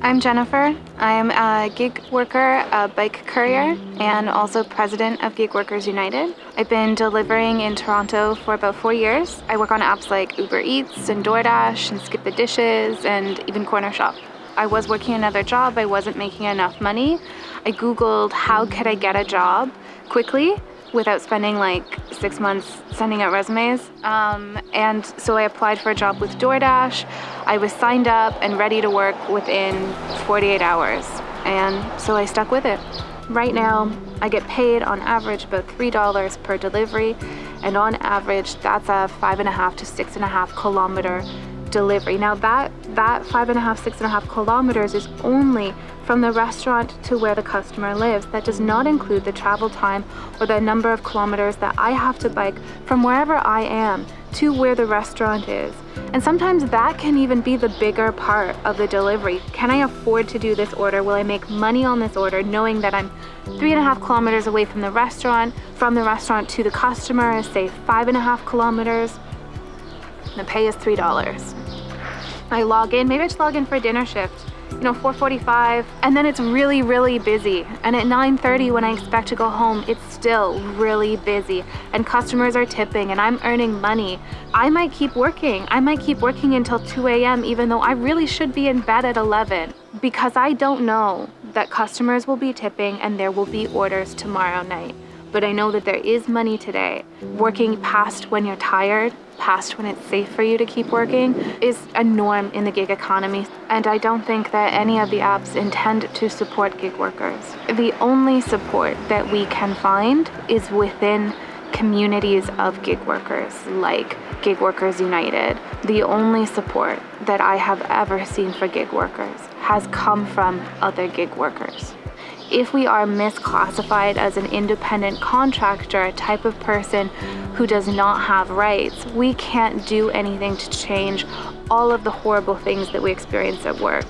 I'm Jennifer. I'm a gig worker, a bike courier, and also president of Gig Workers United. I've been delivering in Toronto for about four years. I work on apps like Uber Eats and DoorDash and Skip the Dishes and even Corner Shop. I was working another job, I wasn't making enough money. I googled how could I get a job quickly without spending like six months sending out resumes. Um, and so I applied for a job with DoorDash. I was signed up and ready to work within 48 hours. And so I stuck with it. Right now, I get paid on average about $3 per delivery. And on average, that's a five and a half to six and a half kilometer delivery. Now that, that five and a half, six and a half kilometers is only from the restaurant to where the customer lives. That does not include the travel time or the number of kilometers that I have to bike from wherever I am to where the restaurant is. And sometimes that can even be the bigger part of the delivery. Can I afford to do this order? Will I make money on this order knowing that I'm three and a half kilometers away from the restaurant, from the restaurant to the customer is say five and a half kilometers. The pay is $3. I log in, maybe I just log in for a dinner shift. You know 4:45 and then it's really really busy. And at 9:30 when I expect to go home it's still really busy. And customers are tipping and I'm earning money. I might keep working. I might keep working until 2 a.m. even though I really should be in bed at 11 because I don't know that customers will be tipping and there will be orders tomorrow night but I know that there is money today working past when you're tired past when it's safe for you to keep working is a norm in the gig economy. And I don't think that any of the apps intend to support gig workers. The only support that we can find is within communities of gig workers like Gig Workers United. The only support that I have ever seen for gig workers has come from other gig workers if we are misclassified as an independent contractor, a type of person who does not have rights, we can't do anything to change all of the horrible things that we experience at work.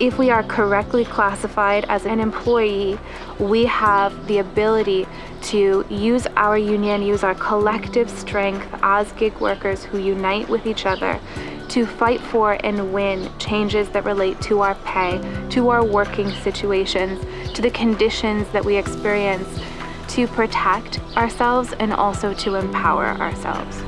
If we are correctly classified as an employee, we have the ability to use our union, use our collective strength as gig workers who unite with each other to fight for and win changes that relate to our pay, to our working situations, to the conditions that we experience, to protect ourselves and also to empower ourselves.